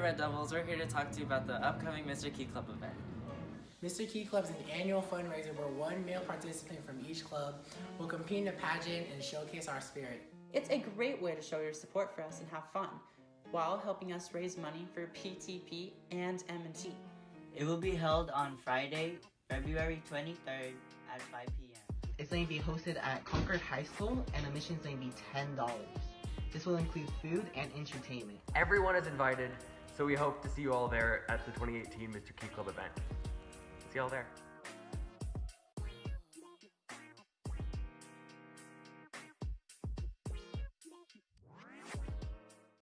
Dear Red Devils, we're here to talk to you about the upcoming Mr. Key Club event. Mr. Key Club is an annual fundraiser where one male participant from each club will compete in a pageant and showcase our spirit. It's a great way to show your support for us and have fun, while helping us raise money for PTP and MNT. It will be held on Friday, February 23rd at 5 p.m. It's going to be hosted at Concord High School and admission is going to be $10. This will include food and entertainment. Everyone is invited, so we hope to see you all there at the 2018 Mr. Key Club event. See y'all there.